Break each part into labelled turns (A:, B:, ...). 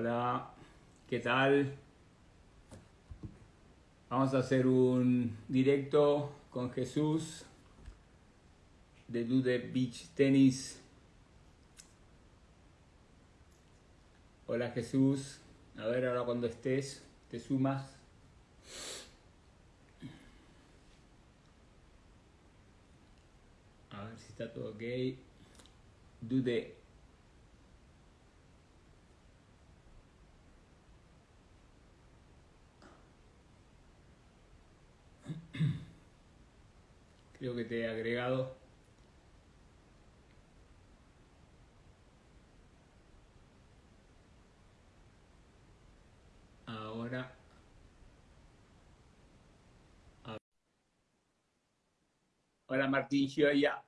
A: Hola, ¿qué tal? Vamos a hacer un directo con Jesús de Dude Beach Tennis. Hola Jesús, a ver ahora cuando estés, te sumas. A ver si está todo ok. Dude Creo que te he agregado. Ahora. Hola Martín Gioia.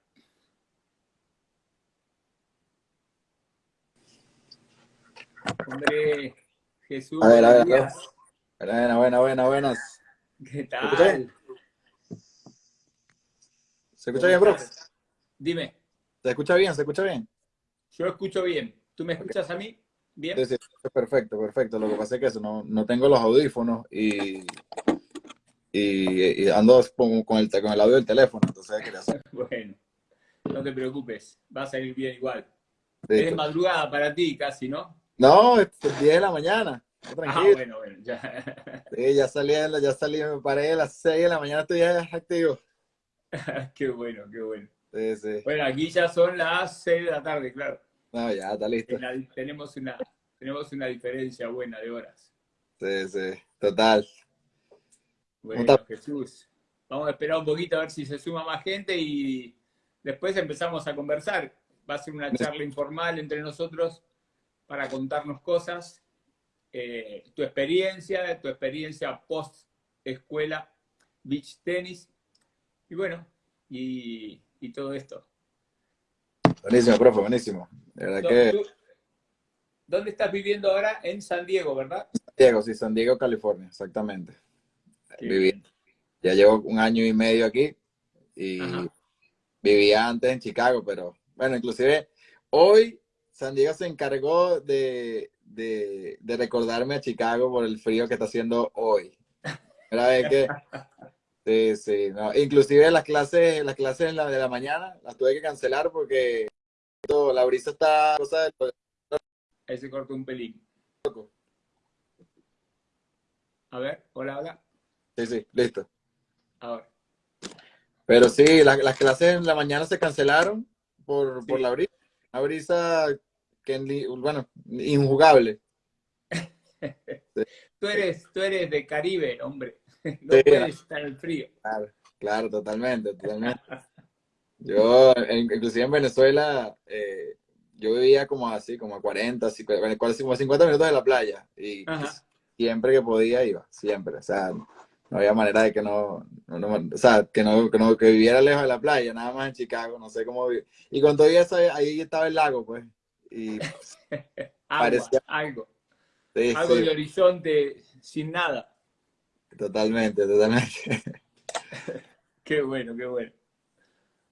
A: Hombre, Jesús.
B: A ver, a ver, buenas, buenas, buenas, buenas.
A: ¿Qué tal?
B: ¿Se escucha bien, bro?
A: Dime.
B: ¿Se escucha bien? ¿Se escucha bien?
A: Yo escucho bien. ¿Tú me escuchas a mí? ¿Bien?
B: Sí, sí, perfecto, perfecto. Lo que pasa es que eso, no, no tengo los audífonos y, y, ando con, el, con el audio del teléfono, entonces quería hacer.
A: bueno, no te preocupes, va a salir bien igual. es madrugada para ti casi, ¿no?
B: No, es 10 de la mañana.
A: Ah, tranquilo. Ah, bueno, bueno,
B: ya. Sí, ya salí, ya salí, me paré a las 6 de la mañana, estoy ya activo.
A: qué bueno, qué bueno.
B: Sí, sí.
A: Bueno, aquí ya son las 6 de la tarde, claro.
B: No, ya está listo.
A: tenemos, una, tenemos una diferencia buena de horas.
B: Sí, sí, total.
A: Bueno, Jesús, vamos a esperar un poquito a ver si se suma más gente y después empezamos a conversar. Va a ser una charla informal entre nosotros para contarnos cosas, eh, tu experiencia, tu experiencia post escuela beach tenis y bueno, y, todo esto.
B: Buenísimo, profe, buenísimo.
A: ¿Dónde estás viviendo ahora? En San Diego, ¿verdad?
B: San Diego, sí, San Diego, California, exactamente. Viví. Ya llevo un año y medio aquí y vivía antes en Chicago, pero bueno, inclusive hoy San Diego se encargó de, de, de recordarme a Chicago por el frío que está haciendo hoy. Era vez que Sí, sí, no. Inclusive las clases, las clases de la, de la mañana las tuve que cancelar porque todo, la brisa está cosa de...
A: Ahí se cortó un pelín. A ver, hola, hola.
B: Sí, sí, listo.
A: Ahora.
B: Pero sí, las clases en la mañana se cancelaron por, por la brisa. Una brisa que, bueno, injugable.
A: tú, eres, tú eres de Caribe, hombre. no puede estar el frío.
B: Claro, claro, totalmente, totalmente. Yo, inclusive en Venezuela, eh, yo vivía como así, como a 40, 50, como 50 minutos de la playa. Y siempre que podía iba, siempre. O sea, no había manera de que no, o sea, que no, que no, que viviera lejos de la playa, nada más en Chicago, no sé cómo vivir. Y todo eso, ahí estaba el lago, pues. Y
A: parecía... algo. algo de horizonte sin nada.
B: Totalmente, totalmente.
A: qué bueno, qué bueno.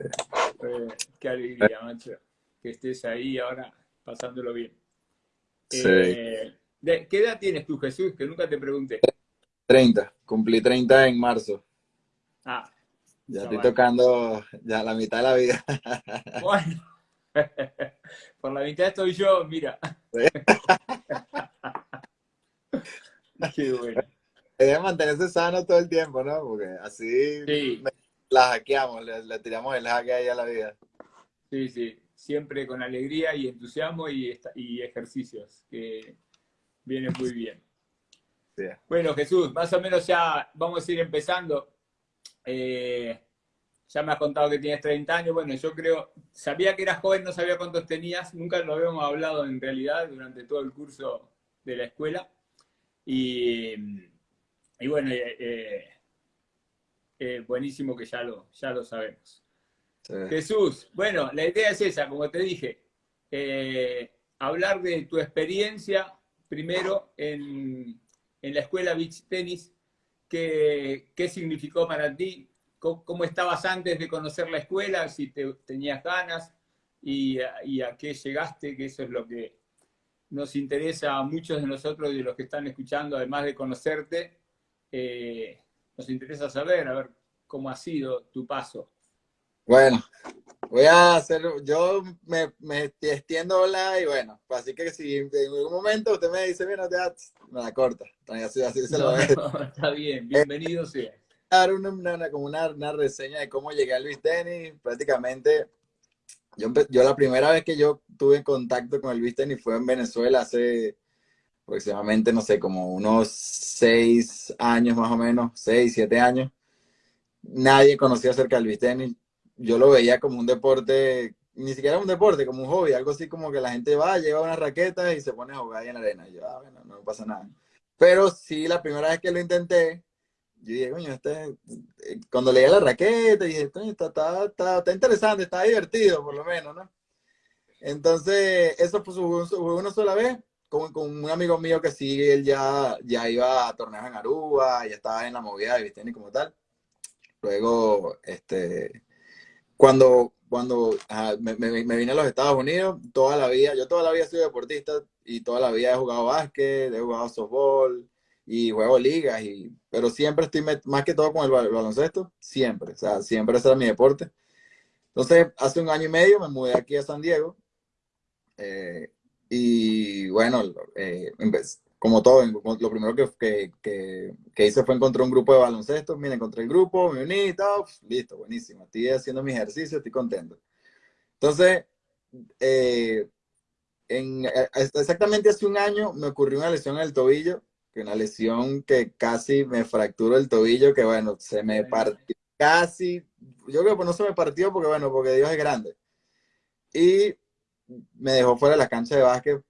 A: Eh, qué alegría, macho, que estés ahí ahora pasándolo bien.
B: Sí.
A: Eh, ¿Qué edad tienes tú, Jesús? Que nunca te pregunté.
B: 30, cumplí 30 en marzo.
A: Ah.
B: Ya estoy tocando ya la mitad de la vida.
A: Bueno, por la mitad estoy yo, mira. Qué bueno
B: debe mantenerse sano todo el tiempo, ¿no? Porque así la hackeamos, le, tiramos el hacke ahí a la vida.
A: Sí, sí, siempre con alegría y entusiasmo y, y ejercicios, que vienen muy bien. Bueno, Jesús, más o menos ya vamos a ir empezando. Eh, ya me has contado que tienes 30 años. Bueno, yo creo, sabía que eras joven, no sabía cuántos tenías. Nunca lo habíamos hablado en realidad durante todo el curso de la escuela. Y y bueno, eh, eh, eh, buenísimo que ya lo, ya lo sabemos. Jesús, bueno, la idea es esa, como te dije, hablar de tu experiencia primero en, la escuela Beach Tennis, qué, qué significó para ti, cómo, estabas antes de conocer la escuela, si te, tenías ganas y, y, a qué llegaste, que eso es lo que nos interesa a muchos de nosotros y de los que están escuchando, además de conocerte, eh, nos interesa saber, a ver, cómo ha sido tu paso.
B: Bueno, voy a hacer, yo me, me extiendo la y bueno, así que si en algún momento usted me dice, mira, ya, me la corta. Así, así se lo
A: está bien, bienvenido sea.
B: Dar una, una, como una, una, reseña de cómo llegué a Luis Tenis, prácticamente, yo, yo la primera vez que yo tuve contacto con el Luis Tenis fue en Venezuela hace aproximadamente, no sé, como unos seis años más o menos, seis, siete años. Nadie conocía acerca del beach tenis. Yo lo veía como un deporte, ni siquiera un deporte, como un hobby, algo así como que la gente va, lleva una raqueta y se pone a jugar ahí en la arena. Y yo, ah, bueno, no pasa nada. Pero sí, la primera vez que lo intenté, yo dije, coño, este, eh, cuando leía la raqueta, dije, está, está, está, está, interesante, está divertido, por lo menos, ¿no? Entonces, eso fue una sola vez, con, con, un amigo mío que sí, él ya, ya iba a torneos en Aruba, ya estaba en la movida de Visteni como tal. Luego, este, cuando, cuando me, me, vine a los Estados Unidos, toda la vida, yo toda la vida sido deportista y toda la vida he jugado básquet, he jugado softball y juego ligas, y, pero siempre estoy más que todo con el baloncesto, siempre, o sea, siempre ese era mi deporte. Entonces, hace un año y medio me mudé aquí a San Diego. Eh, y bueno, eh, como todo, lo primero que, que, que, hice fue encontrar un grupo de baloncesto. Mira, encontré el grupo, me uní tal. Listo, buenísimo. Estoy haciendo mi ejercicio, estoy contento. Entonces, eh, en, eh, exactamente hace un año me ocurrió una lesión en el tobillo, que una lesión que casi me fracturó el tobillo, que bueno, se me partió casi, yo creo que no se me partió porque bueno, porque Dios es grande. Y me dejó fuera de la cancha de básquet,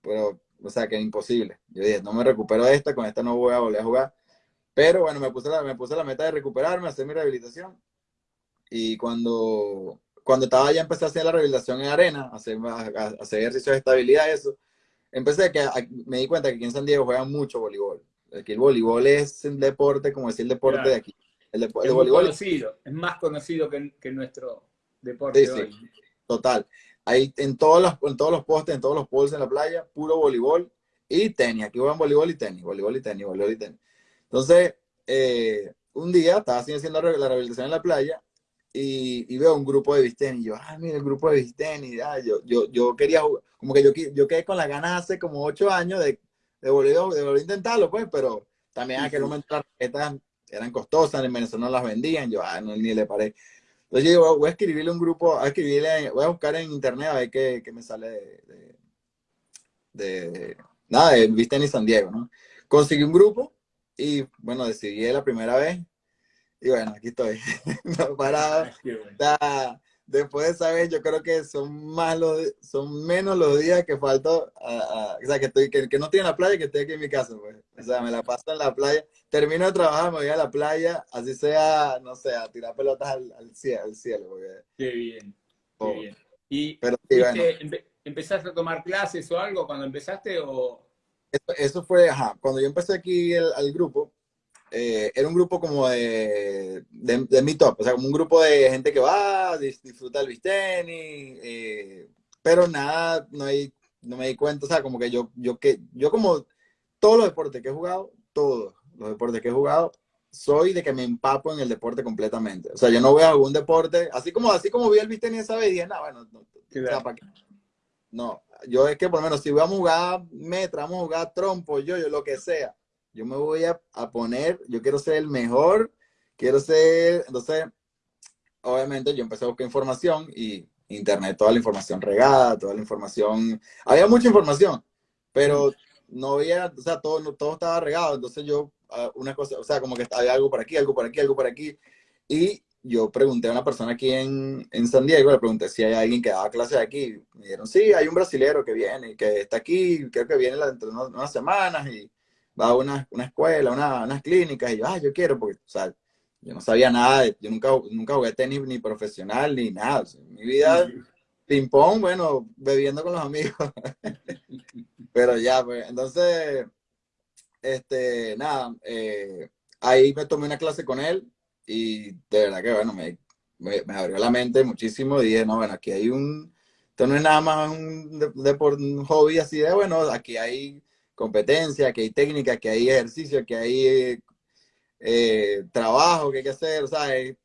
B: pero, o sea, que es imposible. Yo dije, no me recupero de esta, con esta no voy a volver a jugar. Pero bueno, me puse la, me puse la meta de recuperarme, hacer mi rehabilitación. Y cuando, cuando estaba ya empecé a hacer la rehabilitación en arena, a hacer, a, hacer ejercicios de estabilidad, eso, empecé que me di cuenta que aquí en San Diego juegan mucho voleibol. Aquí el voleibol es un deporte, como decir el deporte de aquí. El,
A: es voleibol conocido, es más conocido que, que nuestro deporte hoy.
B: total. Ahí en todos los, en todos los postes, en todos los poles en la playa, puro voleibol y tenis. Aquí juegan voleibol y tenis, voleibol y tenis, voleibol y tenis. Entonces, eh, un día estaba haciendo la rehabilitación en la playa y, veo un grupo de bisteni. Y yo, ah, mira, el grupo de bisteni. Ah, yo, yo, yo quería jugar, como que yo, yo quedé con las ganas hace como ocho años de, de, volver, de volver a intentarlo, pues, pero también a que no me las eran costosas, en Venezuela no las vendían. Yo, ah, no, ni le paré. Entonces yo voy a escribirle un grupo, a escribirle, voy a buscar en internet a ver qué, qué me sale de, de, nada, de Vista en San Diego, ¿no? Conseguí un grupo y, bueno, decidí la primera vez y bueno, aquí estoy, no parado. después de esa vez, yo creo que son más los, son menos los días que falto, o sea, que, estoy, que, no estoy en la playa, que estoy aquí en mi casa, pues. O sea, me la paso en la playa, termino de trabajar, me voy a la playa, así sea, no sé, a tirar pelotas al, cielo, al cielo.
A: Qué bien, qué bien. ¿Y
B: Pero,
A: empezaste a tomar clases o algo cuando empezaste o...?
B: Eso, fue, ajá, cuando yo empecé aquí el, al grupo, eh, era un grupo como de, de, de meetup, o sea, como un grupo de gente que va, disfruta el bisteni, eh, pero nada, no, hay, no me di cuenta, o sea, como que yo, yo, que, yo como todos los deportes que he jugado, todos los deportes que he jugado, soy de que me empapo en el deporte completamente. O sea, yo no a algún deporte, así como, así como vi el bisteni esa vez, dije, no, bueno, no, no, yo es que por lo menos si voy a jugar metra, vamos a jugar trompo, yo, yo, lo que sea, yo me voy a, poner, yo quiero ser el mejor, quiero ser, entonces, obviamente yo empecé a buscar información y internet, toda la información regada, toda la información, había mucha información, pero no había, o sea, todo, todo estaba regado, entonces yo, ah, una cosa, o sea, como que había algo por aquí, algo por aquí, algo por aquí, y yo pregunté a una persona aquí en, en San Diego, le pregunté si hay alguien que daba clases aquí, me dijeron, sí, hay un brasilero que viene, que está aquí, creo que viene dentro de unas semanas, y va a una, una escuela, una, unas clínicas, y yo, ah, yo quiero, porque, o sea, yo no sabía nada, yo nunca, nunca jugué tenis ni profesional ni nada. mi vida, ping-pong, bueno, bebiendo con los amigos. Pero ya, pues, entonces, este, nada, eh, ahí me tomé una clase con él y de verdad que, bueno, me, me, abrió la mente muchísimo y dije, no, bueno, aquí hay un, esto no es nada más un, de, un hobby así de, bueno, aquí hay competencia, aquí hay técnica, aquí hay ejercicio, aquí hay eh, trabajo que hay que hacer, o sea, es,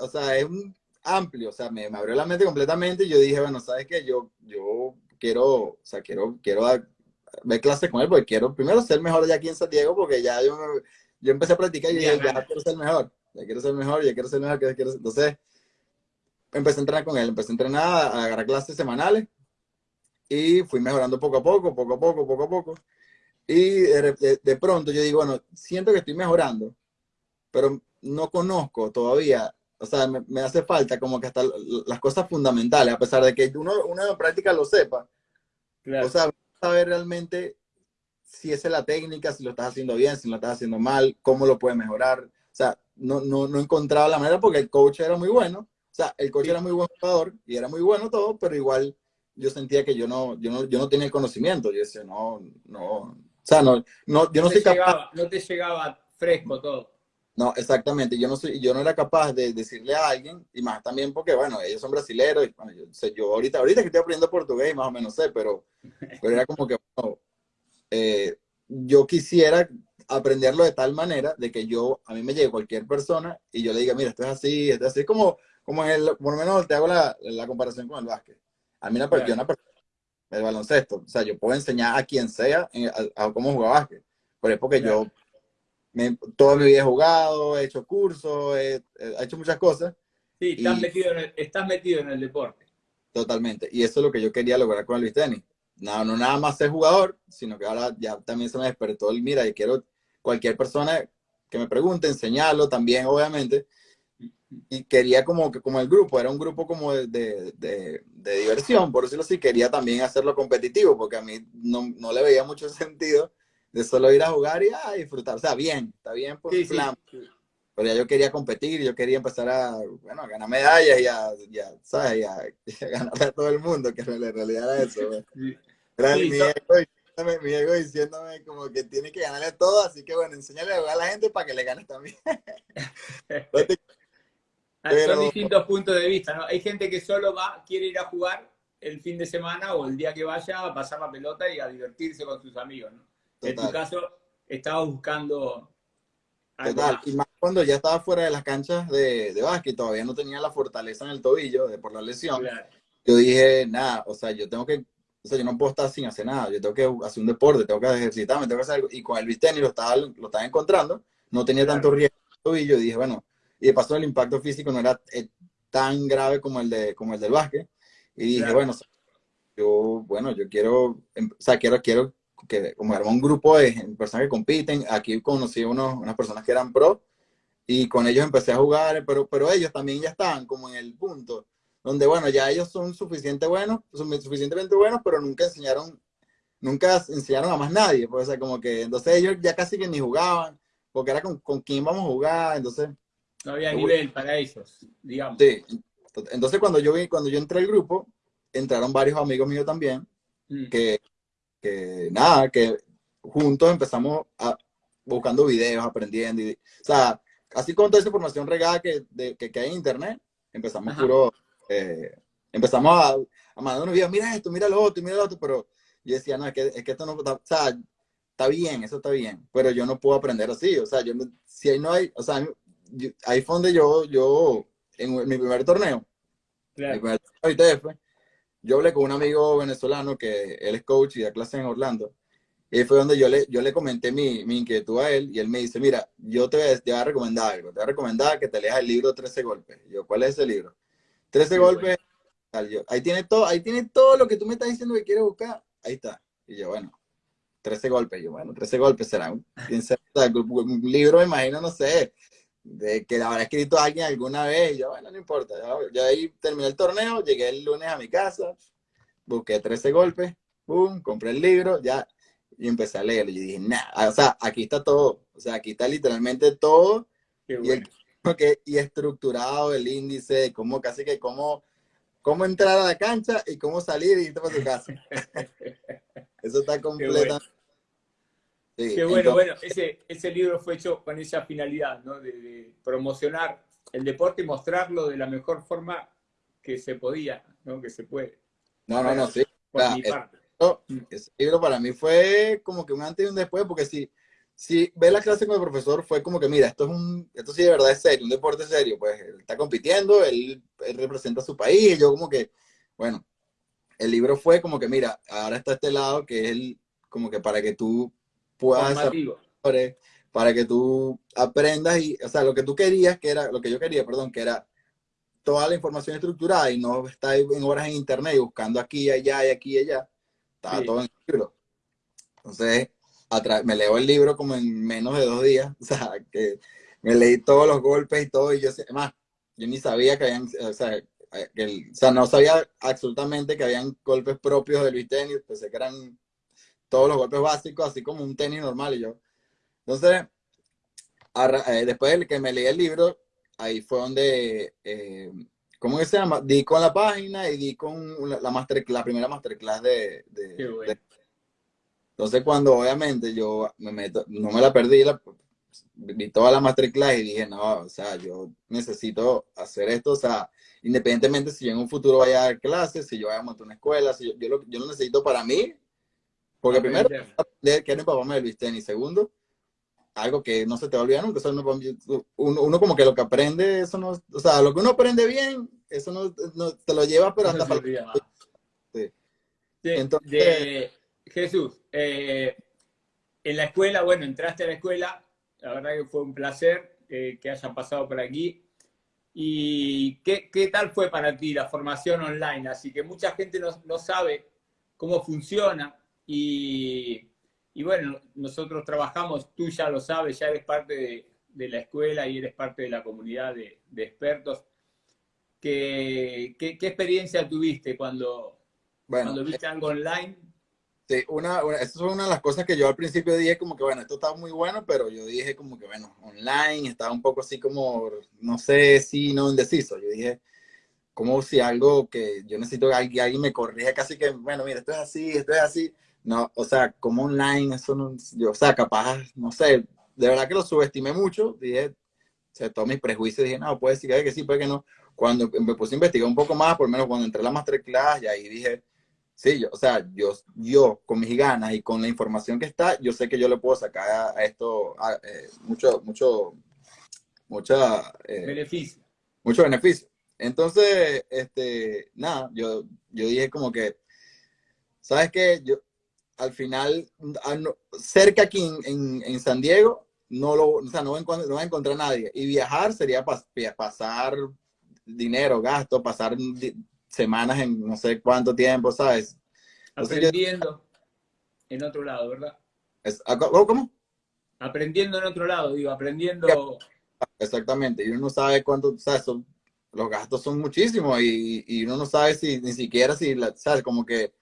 B: o sea, es un amplio, o sea, me, abrió la mente completamente y yo dije, bueno, ¿sabes qué? Yo, yo quiero, o sea, quiero, quiero ver clases con él porque quiero primero ser mejor ya aquí en San Diego porque ya yo, yo empecé a practicar y dije, ya quiero ser mejor, ya quiero ser mejor, ya quiero ser mejor, ya quiero Entonces, empecé a entrenar con él, empecé a entrenar, a agarrar clases semanales y fui mejorando poco a poco, poco a poco, poco a poco. Y de, pronto yo digo, bueno, siento que estoy mejorando, pero no conozco todavía, o sea, me, hace falta como que hasta las cosas fundamentales, a pesar de que uno, uno en práctica lo sepa. O sea, saber realmente si esa es la técnica, si lo estás haciendo bien, si lo estás haciendo mal, cómo lo puedes mejorar. O sea, no, no, no encontraba la manera porque el coach era muy bueno, o sea, el coach era muy buen jugador y era muy bueno todo, pero igual yo sentía que yo no, yo no, yo no tenía el conocimiento. Yo decía, no, no, o sea, no, no yo no, soy
A: capaz. No te llegaba fresco todo.
B: No, exactamente. Yo no soy, yo no era capaz de decirle a alguien, y más también porque, bueno, ellos son brasileños, y bueno, yo, yo ahorita, ahorita que estoy aprendiendo portugués, más o menos sé, pero, pero era como que, bueno, eh, yo quisiera aprenderlo de tal manera de que yo, a mí me llegue cualquier persona y yo le diga, mira, esto es así, esto es así, como, como en el, por lo menos te hago la, la comparación con el básquet. A mí una, persona, el baloncesto, o sea, yo puedo enseñar a quien sea a, cómo jugar básquet, pero es porque yo me, toda mi vida he jugado, he hecho cursos, he, hecho muchas cosas.
A: Sí, estás, metido en el, estás metido en el deporte.
B: Totalmente, y eso es lo que yo quería lograr con el Luis Tenis. No, no nada más ser jugador, sino que ahora ya también se me despertó el mira y quiero cualquier persona que me pregunte, enseñarlo también, obviamente, y quería como que como el grupo, era un grupo como de, de, de, diversión, por decirlo así, quería también hacerlo competitivo, porque a mí no, no, le veía mucho sentido de solo ir a jugar y a disfrutar. O sea, bien, está bien por plan, pero ya yo quería competir, yo quería empezar a, bueno, a ganar medallas y a, ya, ¿sabes? Y a, ganarle a todo el mundo, que en realidad era eso. Era mi, ego, mi, ego, diciéndome como que tiene que ganarle todo, así que bueno, enséñale a jugar a la gente para que le ganes también.
A: Ah, son distintos puntos de vista, ¿no? Hay gente que solo va, quiere ir a jugar el fin de semana o el día que vaya a pasar la pelota y a divertirse con sus amigos, ¿no? En tu caso, estaba buscando...
B: Total, y más cuando ya estaba fuera de las canchas de, de básquet, todavía no tenía la fortaleza en el tobillo de, por la lesión. Yo dije, nada, o sea, yo tengo que, o sea, yo no puedo estar sin hacer nada, yo tengo que hacer un deporte, tengo que ejercitarme, tengo que hacer algo. Y con el bisteni lo estaba, lo estaba encontrando, no tenía tanto riesgo en el tobillo, y dije, bueno, y de paso el impacto físico no era eh, tan grave como el, de, como el del básquet. Y dije, bueno, yo, bueno, yo quiero, em, o sea, quiero, quiero que como armar un grupo de personas que compiten. Aquí conocí unos, unas personas que eran pro y con ellos empecé a jugar, pero, pero ellos también ya estaban como en el punto donde, bueno, ya ellos son suficientemente buenos, son suficientemente buenos, pero nunca enseñaron, nunca enseñaron a más nadie. Pues, o sea, como que, entonces ellos ya casi que ni jugaban, porque era con, con quién vamos a jugar, entonces
A: no había nivel para ellos, digamos.
B: Sí. Entonces cuando yo vi, cuando yo entré al grupo, entraron varios amigos míos también, mm. que, que, nada, que juntos empezamos a, buscando videos, aprendiendo. Y, o sea, así con toda esa información regada que, de, que, hay en internet, empezamos puro, eh, empezamos a, a mandar unos videos, mira esto, mira lo otro, mira lo otro, pero yo decía, no, es que, es que esto no, o sea, está bien, eso está bien, pero yo no puedo aprender así, o sea, yo si ahí no hay, o sea, ahí fue donde yo, yo, en mi primer torneo, yo hablé con un amigo venezolano que él es coach y da clases en Orlando. Y fue donde yo le, yo le comenté mi, mi, inquietud a él y él me dice, mira, yo te voy, a, recomendar algo, te voy a recomendar que te leas el libro 13 golpes. yo, ¿cuál es ese libro? 13 golpes. ahí, tiene todo, ahí tiene todo lo que tú me estás diciendo que quieres buscar. Ahí está. Y yo, bueno, 13 golpes. Yo, bueno, 13 golpes será un, un libro, me imagino, no sé, de que la habrá escrito alguien alguna vez, y yo, bueno, no importa, yo, ahí terminé el torneo, llegué el lunes a mi casa, busqué 13 golpes, boom, compré el libro, ya, y empecé a leer, y dije, nada, o sea, aquí está todo, o sea, aquí está literalmente todo, y, el, y estructurado el índice, como casi que cómo, cómo entrar a la cancha y cómo salir y irte para tu casa. Eso está completamente
A: Qué bueno, bueno, ese, ese libro fue hecho con esa finalidad, ¿no? De, promocionar el deporte y mostrarlo de la mejor forma que se podía. ¿no? Que se puede.
B: No, no, no, sí. Por mi parte. ese libro para mí fue como que un antes y un después, porque si, si ve la clase con el profesor, fue como que, mira, esto es un, esto sí de verdad es serio, un deporte serio, pues él está compitiendo, él, representa a su país, y yo como que, bueno, el libro fue como que, mira, ahora está este lado que es el, como que para que tú puedas para que tú aprendas y, o sea, lo que tú querías, que era, lo que yo quería, perdón, que era toda la información estructurada y no estar en horas en internet y buscando aquí, y allá y aquí y allá. Estaba todo en el libro. Entonces, me leo el libro como en menos de dos días. O sea, que me leí todos los golpes y todo. Y yo, además, yo ni sabía que habían, o sea, que o sea, no sabía absolutamente que habían golpes propios de Luis Tenis. Pensé que eran todos los golpes básicos, así como un tenis normal. Y yo, entonces, eh, después de que me leí el libro, ahí fue donde, eh, ¿cómo se llama? Di con la página y di con la, master, la primera masterclass de, de, Entonces, cuando obviamente yo me meto, no me la perdí, la, vi toda la masterclass y dije, no, o sea, yo necesito hacer esto, o sea, independientemente si yo en un futuro vaya a dar clases, si yo vaya a montar una escuela, si yo, yo, lo, yo lo necesito para mí, porque primero, que era mi papá me Luis y segundo, algo que no se te va a olvidar nunca. uno, como que lo que aprende, eso no, o sea, lo que uno aprende bien, eso no, te lo lleva, pero hasta para...
A: Sí. Entonces, Jesús, eh, en la escuela, bueno, entraste a la escuela, la verdad que fue un placer eh, que hayan pasado por aquí. ¿Y qué, qué, tal fue para ti la formación online? Así que mucha gente no, no sabe cómo funciona y y bueno, nosotros trabajamos, tú ya lo sabes, ya eres parte de, la escuela y eres parte de la comunidad de, expertos. ¿Qué, ¿Qué, experiencia tuviste cuando, cuando viste algo online?
B: Sí, una, una, esa fue una de las cosas que yo al principio dije como que, bueno, esto está muy bueno, pero yo dije como que, bueno, online, estaba un poco así como, no sé si no indeciso. Yo dije, como si algo que yo necesito que alguien, alguien me corrija casi que, bueno, mira, esto es así, esto es así no, o sea, como online, eso no, yo, o sea, capaz, no sé, de verdad que lo subestimé mucho, dije, o sea, todos mis prejuicios, dije, no, puede ser que sí, puede que no. Cuando me puse a investigar un poco más, por lo menos cuando entré a la masterclass, y ahí dije, sí, yo, o sea, yo, yo con mis ganas y con la información que está, yo sé que yo le puedo sacar a, esto eh, mucho, mucho, mucha...
A: Eh, beneficio.
B: Mucho beneficio. Entonces, este, nada, yo, yo dije como que, ¿sabes qué? Yo, al final, cerca aquí en, San Diego, no, lo, o sea, no, va a encontrar nadie. Y viajar sería pasar dinero, gasto, pasar semanas en no sé cuánto tiempo, ¿sabes?
A: Aprendiendo en otro lado, ¿verdad?
B: Ah, ¿Cómo?
A: Aprendiendo en otro lado, digo, aprendiendo...
B: Exactamente, y uno no sabe cuánto, ¿sabes? los gastos son muchísimos y, y, uno no sabe si ni siquiera si, ¿sabes? Como que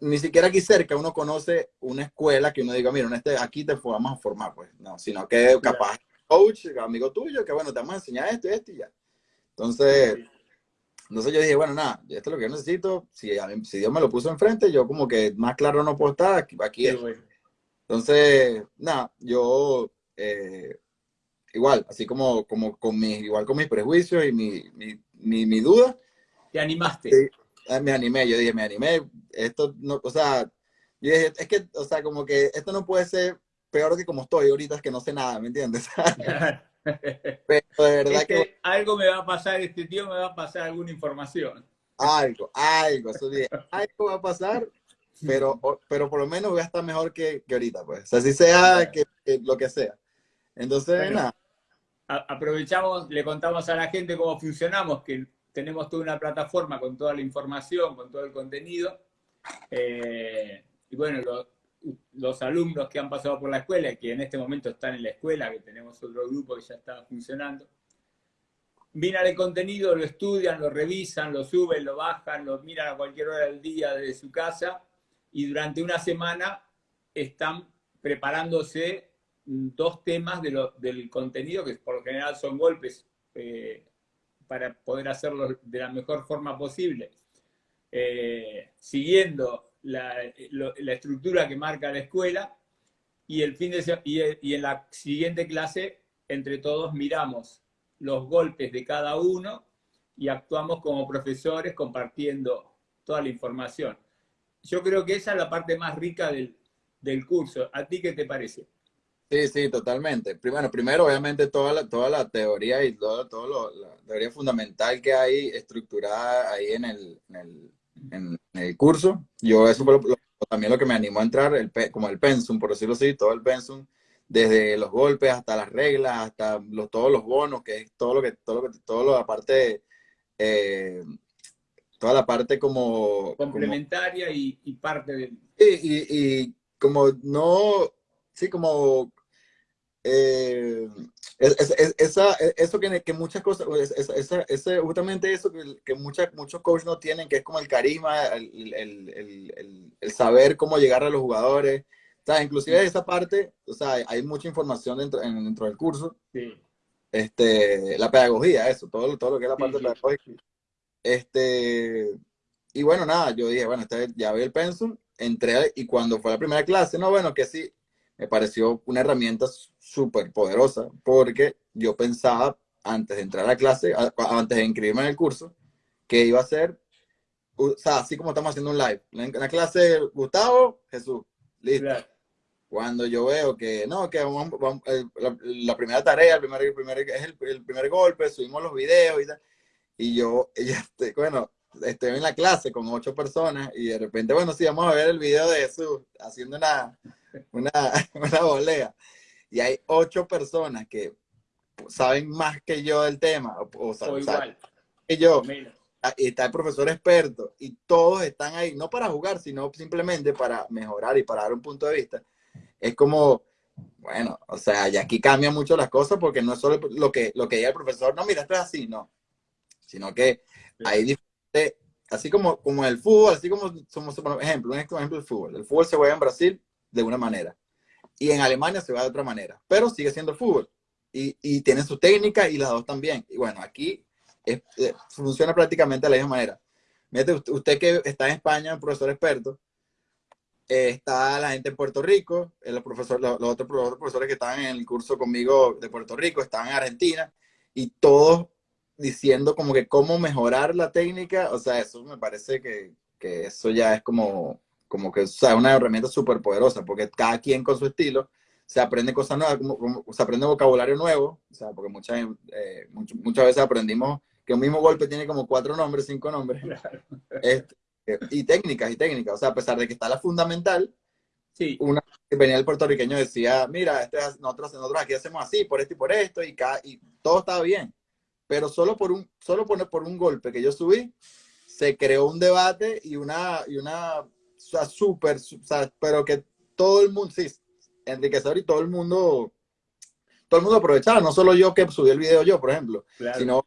B: ni siquiera aquí cerca uno conoce una escuela que uno diga, mira, este, aquí te vamos a formar, pues, no, sino que capaz coach, amigo tuyo, que bueno, te vamos a enseñar esto y esto y ya. Entonces, entonces yo dije, bueno, nada, esto es lo que yo necesito, si, si Dios me lo puso enfrente, yo como que más claro no puedo estar, aquí, aquí es. Entonces, nada, yo eh, igual, así como, como con mis, igual con mis prejuicios y mi, mi, mi, duda.
A: Te animaste.
B: Ah, me animé, yo dije, me animé, esto no, o sea, yo dije, es que, o sea, como que esto no puede ser peor que como estoy ahorita, es que no sé nada, ¿me entiendes?
A: Pero de verdad que, Algo me va a pasar, este tío me va a pasar alguna información.
B: Algo, algo, eso dije, algo va a pasar, pero, pero por lo menos voy a estar mejor que, que ahorita, pues. O sea, si sea que, lo que sea. Entonces, nada.
A: Aprovechamos, le contamos a la gente cómo funcionamos, que tenemos toda una plataforma con toda la información, con todo el contenido. Eh, y bueno, los alumnos que han pasado por la escuela, que en este momento están en la escuela, que tenemos otro grupo que ya está funcionando, miran el contenido, lo estudian, lo revisan, lo suben, lo bajan, lo miran a cualquier hora del día desde su casa y durante una semana están preparándose dos temas del contenido, que por lo general son golpes eh, para poder hacerlo de la mejor forma posible, eh, siguiendo la, estructura que marca la escuela, y, el fin de, y, en la siguiente clase, entre todos miramos los golpes de cada uno y actuamos como profesores compartiendo toda la información. Yo creo que esa es la parte más rica del, del curso. ¿A ti qué te parece?
B: Sí, sí, totalmente. Primero, primero obviamente, toda la, toda la teoría y toda, todo la teoría fundamental que hay estructurada ahí en el, en el, curso. Yo, eso fue también lo que me animó a entrar, el, como el pensum, por decirlo así, todo el pensum, desde los golpes hasta las reglas, hasta los, todos los bonos, que es todo lo que, todo lo que, todo lo aparte, eh, toda la parte como...
A: Complementaria y, parte de...
B: y, y como no, sí, como eh, esa, eso que, que, muchas cosas, esa, justamente eso que, que muchas, muchos coaches no tienen, que es como el carisma, el, el, el, el saber cómo llegar a los jugadores. O sea, inclusive esa parte, o sea, hay mucha información dentro, dentro del curso. Sí. Este, la pedagogía, eso, todo, todo lo que es la parte pedagógica. Este, y bueno, nada, yo dije, bueno, este, ya vi el pensum, entré y cuando fue la primera clase, no, bueno, que sí, me pareció una herramienta súper poderosa porque yo pensaba antes de entrar a la clase, antes de inscribirme en el curso, que iba a ser, o sea, así como estamos haciendo un live. En la clase, Gustavo, Jesús, listo. Cuando yo veo que, no, que la, primera tarea, el primer, el primer, es el, primer golpe, subimos los videos y tal. Y yo, este, bueno, estoy en la clase con ocho personas y de repente, bueno, sí, vamos a ver el video de Jesús haciendo una, una, una volea. Y hay ocho personas que saben más que yo del tema, o, saben que yo. Ah, y está el profesor experto y todos están ahí, no para jugar, sino simplemente para mejorar y para dar un punto de vista. Es como, bueno, o sea, y aquí cambian mucho las cosas porque no es solo lo que, lo que diga el profesor, no, mira, esto es así, no. Sino que hay diferentes, así como, como el fútbol, así como somos, por ejemplo, un ejemplo del fútbol. El fútbol se juega en Brasil de una manera y en Alemania se va de otra manera, pero sigue siendo fútbol y, y tiene su técnica y las dos también. Y bueno, aquí eh, funciona prácticamente de la misma manera. usted, que está en España, un profesor experto, eh, está la gente en Puerto Rico, el profesor, los, otros, profesores que están en el curso conmigo de Puerto Rico están en Argentina y todos diciendo como que cómo mejorar la técnica, o sea, eso me parece que, que eso ya es como como que o sea, una herramienta súper poderosa, porque cada quien con su estilo se aprende cosas nuevas, como, se aprende vocabulario nuevo, o sea, porque muchas, eh, muchas veces aprendimos que un mismo golpe tiene como cuatro nombres, cinco nombres, este, y técnicas, y técnicas, o sea, a pesar de que está la fundamental, sí. una que venía el puertorriqueño decía, mira, este, nosotros, nosotros aquí hacemos así, por esto y por esto, y, cada, y todo estaba bien, pero solo por un, solo por, por un golpe que yo subí, se creó un debate y una, y una sea, súper, o sea, pero que todo el mundo, sí, enriquecedor y todo el mundo, todo el mundo aprovechaba, no solo yo que subí el video yo, por ejemplo, sino,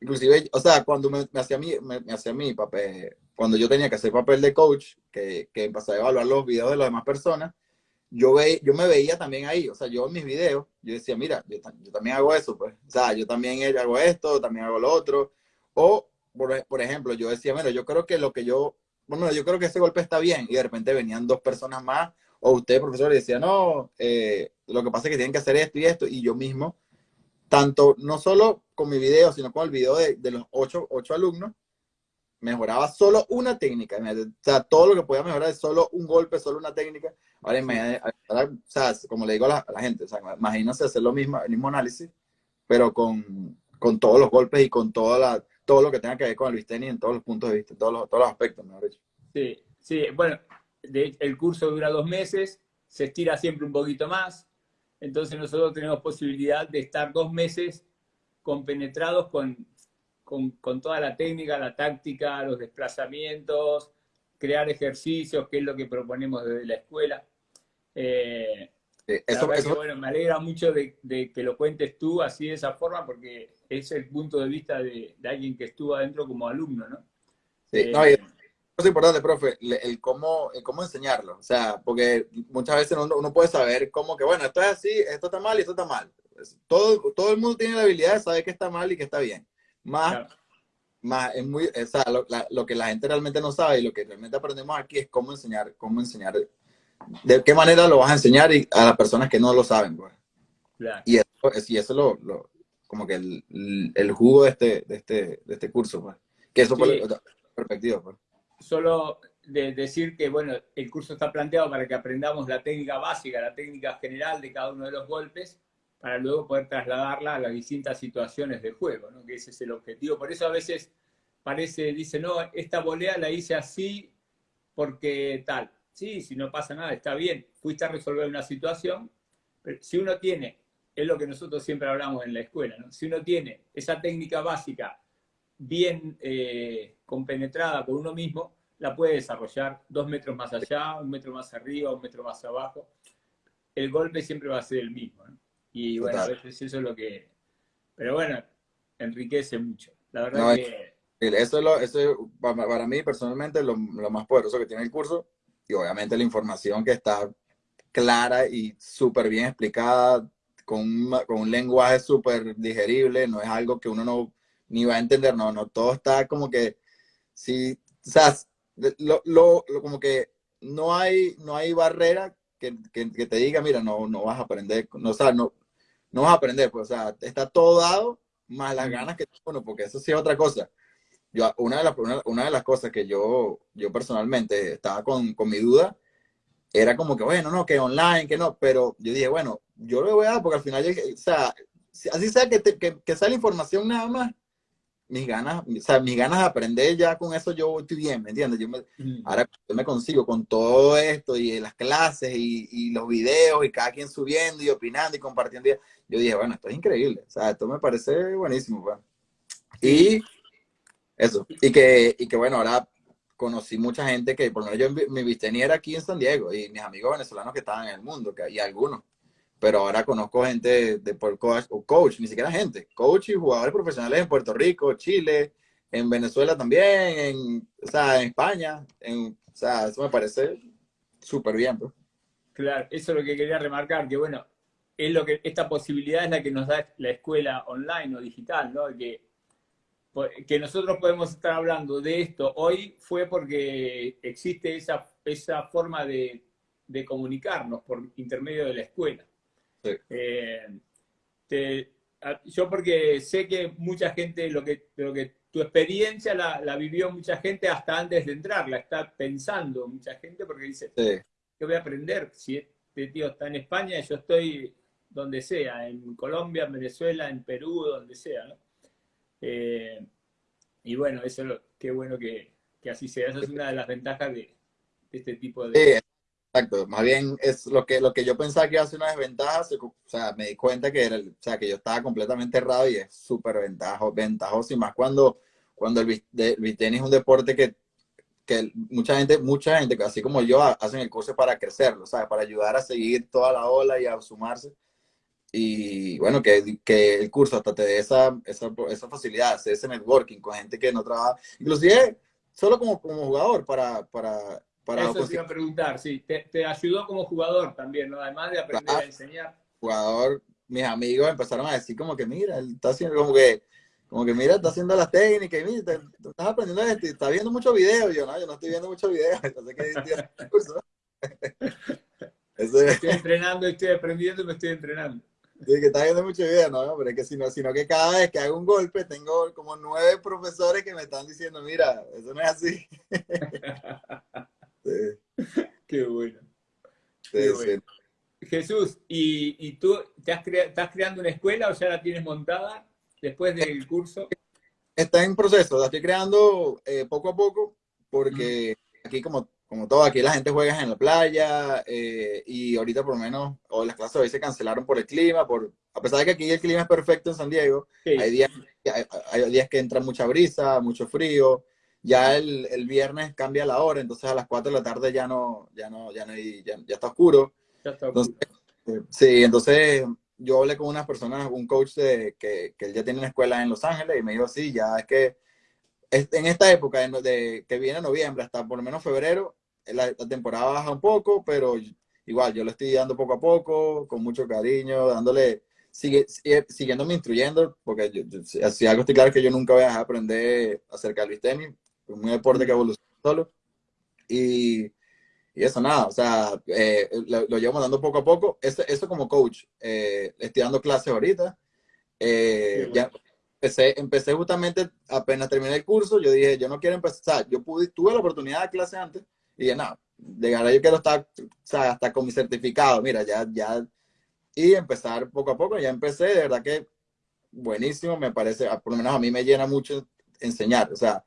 B: inclusive, o sea, cuando me, hacía mi, me, hacía mi papel, cuando yo tenía que hacer papel de coach, que, que empecé a evaluar los videos de las demás personas, yo, ve, yo me veía también ahí, o sea, yo en mis videos, yo decía, mira, yo, yo, también hago eso, pues, o sea, yo también hago esto, también hago lo otro, o, por, por ejemplo, yo decía, mira, yo creo que lo que yo bueno, yo creo que ese golpe está bien, y de repente venían dos personas más, o usted, profesor, y decía, no, eh, lo que pasa es que tienen que hacer esto y esto, y yo mismo, tanto, no solo con mi video, sino con el video de, de los ocho, ocho, alumnos, mejoraba solo una técnica, o sea, todo lo que podía mejorar es solo un golpe, solo una técnica, ahora, o sea, como le digo a la, gente, o sea, imagínense hacer lo mismo, el mismo análisis, pero con, con todos los golpes y con toda la todo lo que tenga que ver con el Visteni en todos los puntos de vista, en todos los, todos los aspectos, mejor dicho.
A: Sí, sí, bueno, el curso dura dos meses, se estira siempre un poquito más, entonces nosotros tenemos posibilidad de estar dos meses compenetrados con, con, con toda la técnica, la táctica, los desplazamientos, crear ejercicios, que es lo que proponemos desde la escuela. Eh, eso, bueno, me alegra mucho de, que lo cuentes tú así de esa forma, porque es el punto de vista de, alguien que estuvo adentro como alumno, ¿no?
B: Sí, no, es importante, profe, el, cómo, cómo enseñarlo. O sea, porque muchas veces uno, puede saber cómo que, bueno, esto es así, esto está mal y esto está mal. Todo, todo el mundo tiene la habilidad de saber que está mal y que está bien. Más, más es muy, o sea, lo, lo, que la gente realmente no sabe y lo que realmente aprendemos aquí es cómo enseñar, cómo enseñar de qué manera lo vas a enseñar a las personas que no lo saben. Pues. Y eso, y eso lo, lo, como que el, el, jugo de este, de este, de este curso, pues. Que eso fue la perspectiva, pues.
A: Solo de decir que, bueno, el curso está planteado para que aprendamos la técnica básica, la técnica general de cada uno de los golpes, para luego poder trasladarla a las distintas situaciones del juego, ¿no? Que ese es el objetivo. Por eso a veces parece, dice, no, esta volea la hice así porque tal. Sí, si no pasa nada, está bien. Fuiste a resolver una situación, pero si uno tiene, es lo que nosotros siempre hablamos en la escuela, ¿no? Si uno tiene esa técnica básica bien eh, compenetrada por uno mismo, la puede desarrollar dos metros más allá, un metro más arriba, un metro más abajo. El golpe siempre va a ser el mismo, ¿no? Y bueno, a veces eso es lo que... Pero bueno, enriquece mucho. La verdad que...
B: Eso es, lo, eso para, mí personalmente lo, lo, más poderoso que tiene el curso y obviamente la información que está clara y súper bien explicada con un, con un lenguaje súper digerible, no es algo que uno no ni va a entender, no, no, todo está como que, sí, o sea, lo, lo, como que no hay, no hay barrera que, que, que, te diga, mira, no, no vas a aprender, no, o sea, no, no vas a aprender, pues, o sea, está todo dado, más las ganas que uno, porque eso sí es otra cosa. Yo, una de las, una, de las cosas que yo, yo personalmente estaba con, con, mi duda, era como que, bueno, no, que online, que no, pero yo dije, bueno, yo lo voy a dar porque al final, o sea, así sea que, que, que sale información nada más, mis ganas, o sea, mis ganas de aprender ya con eso yo estoy bien, ¿me entiendes? Yo me, Ahora yo me consigo con todo esto y las clases y, y, los videos y cada quien subiendo y opinando y compartiendo. Yo dije, bueno, esto es increíble, o sea, esto me parece buenísimo. Pues. Y eso, y que, y que bueno, ahora conocí mucha gente que, por lo menos yo mi viste era aquí en San Diego y mis amigos venezolanos que estaban en el mundo, que, y algunos pero ahora conozco gente de por coach, o coach, ni siquiera gente, coach y jugadores profesionales en Puerto Rico, Chile, en Venezuela también, en, o sea, en España, en, o sea, eso me parece súper bien. Pues.
A: Claro, eso es lo que quería remarcar, que bueno, es lo que, esta posibilidad es la que nos da la escuela online o digital, ¿no? Que, que nosotros podemos estar hablando de esto hoy fue porque existe esa, esa forma de, de comunicarnos por intermedio de la escuela. Eh, yo porque sé que mucha gente, lo que, lo que tu experiencia la, vivió mucha gente hasta antes de entrar, la está pensando mucha gente porque dice, ¿qué voy a aprender? Si este tío está en España, yo estoy donde sea, en Colombia, en Venezuela, en Perú, donde sea, ¿no? Eh, y bueno, eso es lo, qué bueno que, así sea. Esa es una de las ventajas de, este tipo de...
B: Exacto, más bien es lo que, lo que yo pensaba que iba a ser una desventaja, o sea, me di cuenta que, era, o sea, que yo estaba completamente errado y es súper ventajoso, ventajoso, y más cuando, cuando el, el es un deporte que, que mucha gente, mucha gente, así como yo, hacen el curso para crecerlo, ¿sabes? Para ayudar a seguir toda la ola y a sumarse. Y bueno, que, que el curso hasta te dé esa, esa, esa facilidad, ese networking con gente que no trabaja, inclusive solo como, como jugador, para, para
A: eso te iba a preguntar, sí. Te, ayudó como jugador también, ¿no? Además de aprender a enseñar.
B: Jugador, mis amigos empezaron a decir como que mira, él está haciendo como que, como que mira, está haciendo las técnicas y mira, te, estás aprendiendo esto y estás viendo muchos videos. Yo no, yo no estoy viendo muchos videos. Entonces, ¿qué curso?
A: Estoy entrenando, estoy aprendiendo y me estoy entrenando.
B: Sí, que estás viendo muchos videos, no, pero es que sino, sino que cada vez que hago un golpe tengo como nueve profesores que me están diciendo, mira, eso no es así.
A: Qué bueno. Jesús, ¿y, tú te has estás creando una escuela o ya la tienes montada después del curso?
B: Está en proceso, la estoy creando eh, poco a poco porque aquí como, como todo, aquí la gente juega en la playa eh, y ahorita por lo menos, o las clases hoy se cancelaron por el clima, por, a pesar de que aquí el clima es perfecto en San Diego, hay, días, hay días que entra mucha brisa, mucho frío, ya el, el, viernes cambia la hora, entonces a las 4 de la tarde ya no, ya no, ya no hay, ya, está oscuro. Ya está oscuro. Eh, sí, entonces yo hablé con unas personas, un coach de, que, que él ya tiene una escuela en Los Ángeles y me dijo, sí, ya es que en esta época de, que viene noviembre hasta por lo menos febrero, la, temporada baja un poco, pero igual yo le estoy dando poco a poco, con mucho cariño, dándole, sigue, sigue siguiéndome instruyendo, porque yo, si algo estoy claro que yo nunca voy a dejar aprender acerca del tenis, un deporte que evoluciona solo. Y, y eso nada, o sea, eh, lo, lo, llevo mandando poco a poco. Eso, eso como coach, eh, estoy dando clases ahorita Eh, ya empecé, empecé justamente, apenas terminé el curso, yo dije, yo no quiero empezar, yo pude, tuve la oportunidad de clase antes y dije, no, de ahora yo quiero estar, o sea, hasta con mi certificado, mira, ya, ya, y empezar poco a poco, ya empecé, de verdad que buenísimo, me parece, por lo menos a mí me llena mucho enseñar, o sea,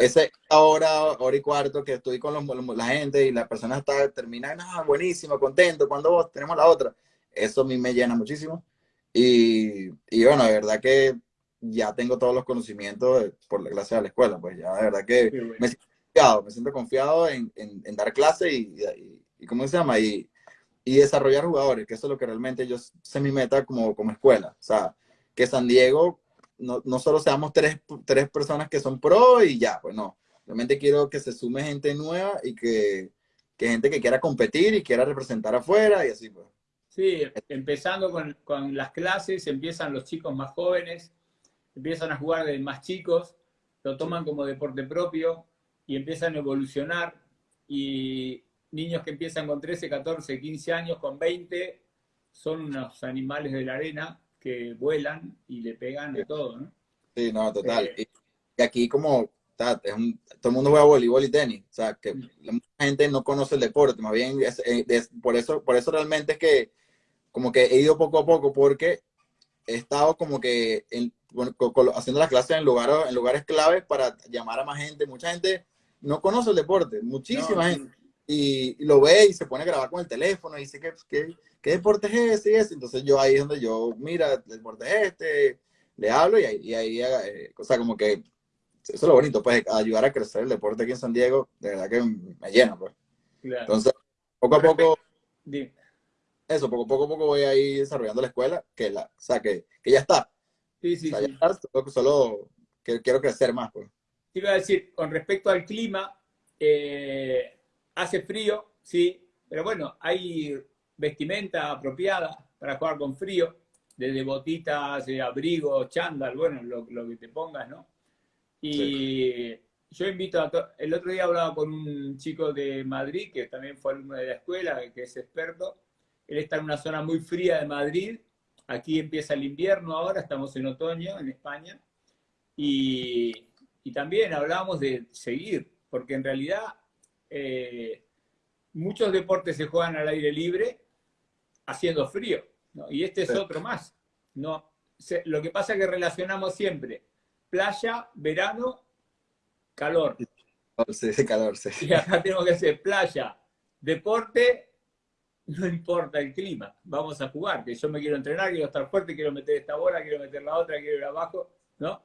B: ese hora, hora y cuarto que estoy con los, la gente y la persona está terminando, ah, buenísimo, contento, cuando vos tenemos la otra, eso a mí me llena muchísimo. Y, y bueno, de verdad que ya tengo todos los conocimientos por la clase de la escuela, pues ya de verdad que me siento confiado, me siento confiado en, en, dar clase y, y, ¿cómo se llama? Y, y desarrollar jugadores, que eso es lo que realmente yo sé mi meta como, como escuela. O sea, que San Diego no, no solo seamos tres, tres personas que son pro y ya, pues no. Realmente quiero que se sume gente nueva y que, que gente que quiera competir y quiera representar afuera y así pues.
A: Sí, empezando con, con las clases, empiezan los chicos más jóvenes, empiezan a jugar de más chicos, lo toman como deporte propio y empiezan a evolucionar. Y niños que empiezan con 13, 14, 15 años, con 20, son unos animales de la arena que vuelan y le pegan de todo, ¿no?
B: Sí, no, total. Eh, y aquí como todo el mundo juega voleibol y tenis, o sea, que mm. mucha gente no conoce el deporte, más bien eh, por, eso, por eso realmente es que como que he ido poco a poco porque he estado como que haciendo las clases en lugares, en lugares claves para llamar a más gente. Mucha gente no conoce el deporte, muchísima gente. Y, lo ve y se pone a grabar con el teléfono y dice, ¿qué, qué, qué deporte es ese? Entonces yo ahí es donde yo, mira, el deporte es este, le hablo y ahí, y ahí eh, o sea, como que eso es lo bonito, pues ayudar a crecer el deporte aquí en San Diego, de verdad que me llena, pues. Entonces, poco a poco, eso, poco, poco a poco voy a ir desarrollando la escuela, que, la, o sea, que, que ya está.
A: Sí, sí, sí.
B: solo, que quiero crecer más, pues.
A: Te iba a decir, con respecto al clima, eh, hace frío, sí, pero bueno, hay vestimenta apropiada para jugar con frío, desde botitas, eh, abrigos, chándal, bueno, lo, que te pongas, ¿no? Y yo invito a el otro día hablaba con un chico de Madrid, que también fue alumno de la escuela, que es experto, él está en una zona muy fría de Madrid, aquí empieza el invierno ahora, estamos en otoño en España, y, y también hablábamos de seguir, porque en realidad eh, muchos deportes se juegan al aire libre haciendo frío, y este es otro más. ¿no? lo que pasa es que relacionamos siempre playa, verano, calor.
B: Sí, calor, sí.
A: Y acá tenemos que hacer playa, deporte, no importa el clima, vamos a jugar, que yo me quiero entrenar, quiero estar fuerte, quiero meter esta bola, quiero meter la otra, quiero ir abajo, ¿no?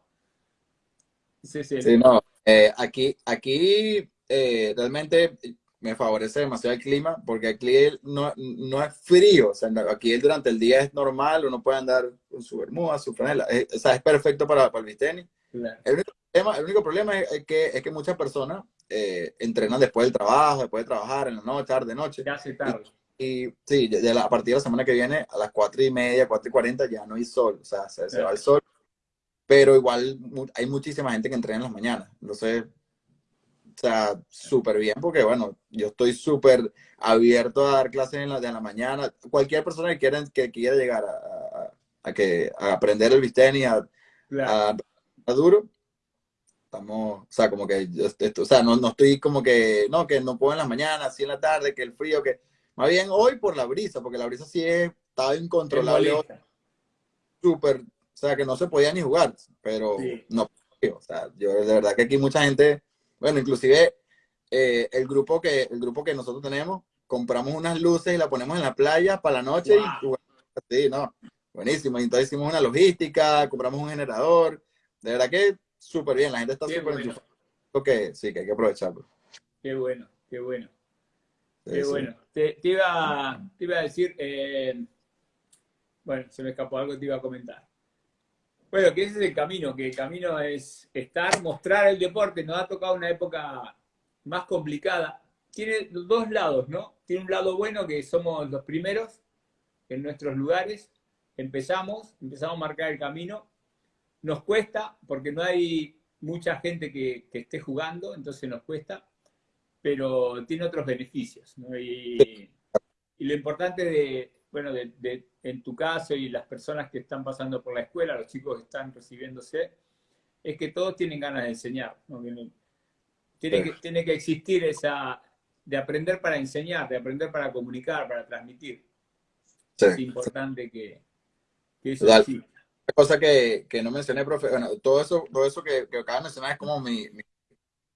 B: Sí, sí. sí no, eh, aquí, aquí eh, realmente me favorece demasiado el clima porque aquí no, no es frío, o sea, aquí durante el día es normal, uno puede andar con su bermuda, su franela, o sea, es perfecto para, para el bisteni. El, único problema, el único problema es, que, es que muchas personas eh, entrenan después del trabajo, después de trabajar, en la noche, tarde, noche.
A: Ya tarde.
B: Y, sí, de la, a partir de la semana que viene, a las cuatro y media, cuatro y cuarenta, ya no hay sol, o sea, se, se va el sol. Pero igual hay muchísima gente que entrena en las mañanas. Entonces, o sea, súper bien porque, bueno, yo estoy súper abierto a dar clases en la, de la mañana. Cualquier persona que quiera, que quiera llegar a, a, que, a aprender el bistén y a, duro, estamos, o sea, como que, o sea, no, no estoy como que, no, que no puedo en las mañanas, así en la tarde, que el frío, que, más bien hoy por la brisa, porque la brisa sí estaba incontrolable. Súper, sea, que no se podía ni jugar, pero no, o sea, yo de verdad que aquí mucha gente bueno, inclusive eh, el, grupo que, el grupo que nosotros tenemos, compramos unas luces y la ponemos en la playa para la noche y sí, no, buenísimo. Entonces hicimos una logística, compramos un generador, de verdad que súper bien, la gente está súper bueno. que sí, que hay que aprovecharlo.
A: Qué bueno, qué bueno. qué bueno. Te, iba, te, iba, a decir, eh, bueno, se me escapó algo, te iba a comentar. Bueno, que ese es el camino, que el camino es estar, mostrar el deporte. Nos ha tocado una época más complicada. Tiene dos lados, ¿no? Tiene un lado bueno que somos los primeros en nuestros lugares. Empezamos, empezamos a marcar el camino. Nos cuesta porque no hay mucha gente que, esté jugando, entonces nos cuesta, pero tiene otros beneficios. ¿no? Y, y, lo importante de, bueno, de, en tu caso y las personas que están pasando por la escuela, los chicos que están recibiéndose, es que todos tienen ganas de enseñar. Tiene, que, tiene que existir esa, de aprender para enseñar, de aprender para comunicar, para transmitir. Es importante que, eso
B: exista. Una cosa que, no mencioné, profe, bueno, todo eso, todo eso que, que acaba de mencionar es como mi,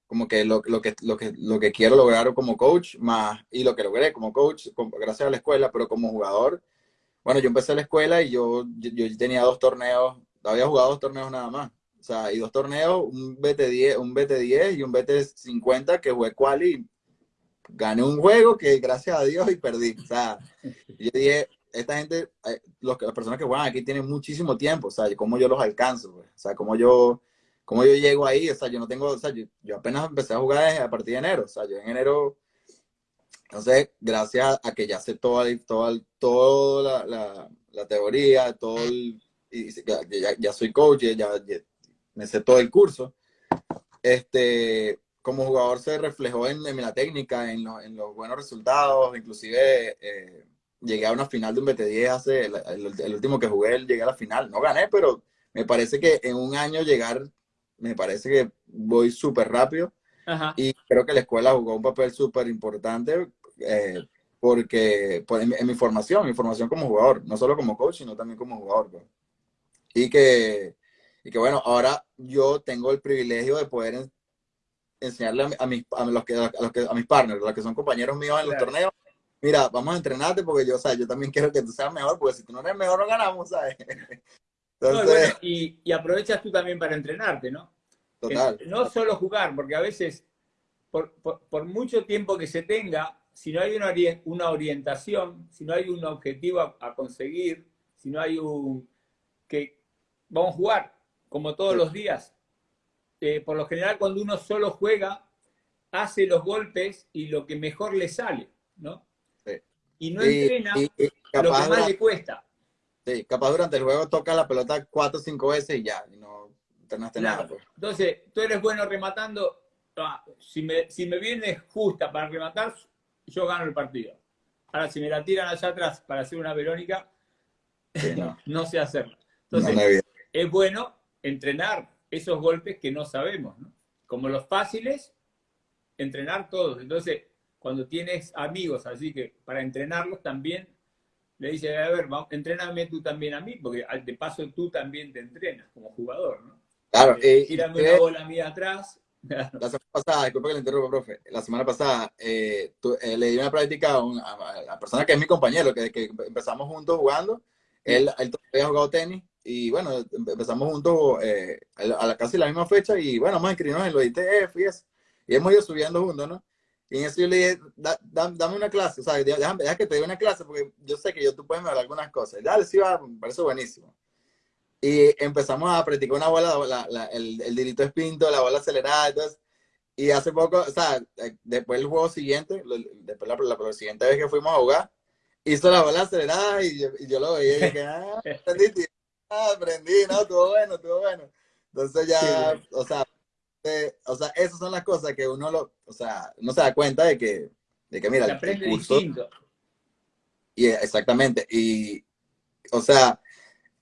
B: como que lo, lo, que lo que lo que quiero lograr como coach más y lo que logré como coach gracias a la escuela pero como jugador bueno yo empecé la escuela y yo, yo, tenía dos torneos había jugado dos torneos nada más. O sea y dos torneos un BT10 un BT10 y un BT50 que jugué quali gané un juego que gracias a Dios y perdí. O sea yo dije esta gente, eh, los, las personas que juegan aquí tienen muchísimo tiempo, o sea, cómo yo los alcanzo, o sea, cómo yo, cómo yo llego ahí, o sea, yo no tengo, o sea, yo, apenas empecé a jugar a partir de enero, o sea, yo en enero, entonces, gracias a que ya sé toda, toda, toda la, la, teoría, todo el, y ya, ya, soy coach, ya, me sé todo el curso, este, como jugador se reflejó en, en la técnica, en, en, los buenos resultados, inclusive... Eh, llegué a una final de un BT10 hace, el, último que jugué, llegué a la final. No gané, pero me parece que en un año llegar, me parece que voy súper rápido. Y creo que la escuela jugó un papel súper importante eh, porque pues, en, mi formación, mi formación como jugador, no solo como coach, sino también como jugador. Pues. Y, que, y que bueno, ahora yo tengo el privilegio de poder enseñarle a, mis, a, los que, a, los que, a mis partners, a los que son compañeros míos en los torneos, mira, vamos a entrenarte porque yo, o sea, yo también quiero que tú seas mejor, porque si tú no eres mejor no ganamos, ¿sabes?
A: Entonces... y, aprovechas tú también para entrenarte, ¿no? Total. no solo jugar, porque a veces, por, mucho tiempo que se tenga, si no hay una, una orientación, si no hay un objetivo a, conseguir, si no hay un... que vamos a jugar, como todos los días. Eh, por lo general, cuando uno solo juega, hace los golpes y lo que mejor le sale, ¿no? y no entrena lo que más le cuesta.
B: Sí, capaz durante el juego toca la pelota cuatro o cinco veces y ya, y no entrenaste nada. Pues.
A: Entonces, tú eres bueno rematando, ah, si, me, si me viene justa para rematar, yo gano el partido. Ahora, si me la tiran allá atrás para hacer una Verónica, no. sé hacerlo. Entonces, es bueno entrenar esos golpes que no sabemos, ¿no? Como los fáciles, entrenar todos. Entonces, cuando tienes amigos, así que para entrenarlos también le dices, a ver, vamos, entréname tú también a mí, porque de paso tú también te entrenas como jugador, ¿no?
B: Claro.
A: Eh, tírame una bola mía atrás.
B: La semana pasada, disculpa que le interrumpa, profe, la semana pasada eh, eh, le di una práctica a, la persona que es mi compañero, que, que empezamos juntos jugando, él, él había jugado tenis, y bueno, empezamos juntos a, la, casi la misma fecha, y bueno, vamos a inscribirnos en los ITF y eso, y hemos ido subiendo juntos, ¿no? Y en eso yo le dije, dame una clase, o sea, déjame, que te dé una clase, porque yo sé que yo tú puedes mejorar algunas cosas. Dale, sí, va, me parece buenísimo. Y empezamos a practicar una bola, el, el dirito espinto, la bola acelerada, entonces, y hace poco, o sea, eh, después el juego siguiente, después la, la, siguiente vez que fuimos a jugar, hizo la bola acelerada y yo, lo veía y dije, ah, aprendí, ah, aprendí, no, estuvo bueno, estuvo bueno. Entonces ya, o sea, o sea, esas son las cosas que uno lo, o sea, no se da cuenta de que, de que mira,
A: aprende distinto.
B: Y exactamente, y, o sea,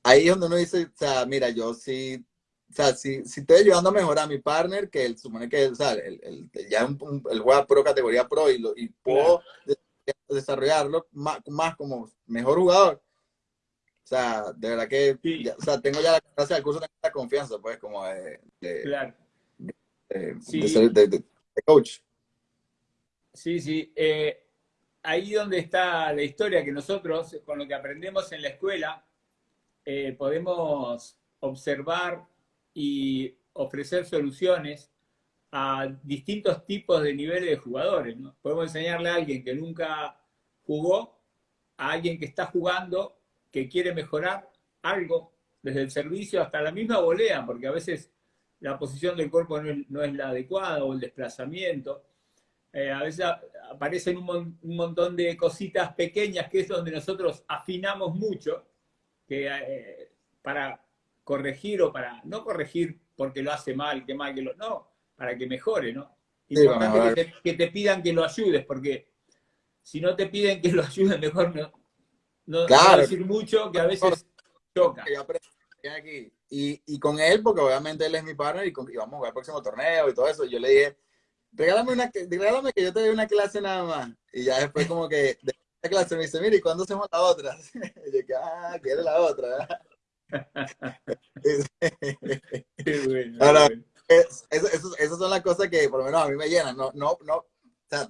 B: ahí es donde uno dice, o sea, mira, yo sí, o sea, si, si estoy ayudando a mejorar a mi partner, que él supone que, o sea, el, el, ya un, el juega pro categoría pro y, lo, y puedo desarrollarlo más, más como mejor jugador, o sea, de verdad que, o sea, tengo ya la gracia del curso, tengo la confianza, pues, como de,
A: claro
B: de, coach.
A: Sí, sí. Eh, ahí donde está la historia que nosotros, con lo que aprendemos en la escuela, eh, podemos observar y ofrecer soluciones a distintos tipos de niveles de jugadores. Podemos enseñarle a alguien que nunca jugó, a alguien que está jugando, que quiere mejorar algo, desde el servicio hasta la misma volea, porque a veces la posición del cuerpo no es, la adecuada o el desplazamiento. Eh, a veces aparecen un, montón de cositas pequeñas que es donde nosotros afinamos mucho que, eh, para corregir o para no corregir porque lo hace mal, que mal que lo... No, para que mejore, ¿no? Importante que, te, que te pidan que lo ayudes, porque si no te piden que lo ayudes, mejor no, no, claro. decir mucho, que a veces choca.
B: Aquí. Y, y, con él, porque obviamente él es mi partner y, y, vamos a jugar el próximo torneo y todo eso, yo le dije, regálame, una, regálame que yo te dé una clase nada más. Y ya después como que de la clase me dice, mire, ¿y cuándo hacemos la otra? Y yo que, ah, quiere la otra. esas son las cosas que por lo menos a mí me llenan. No, no, no, o sea,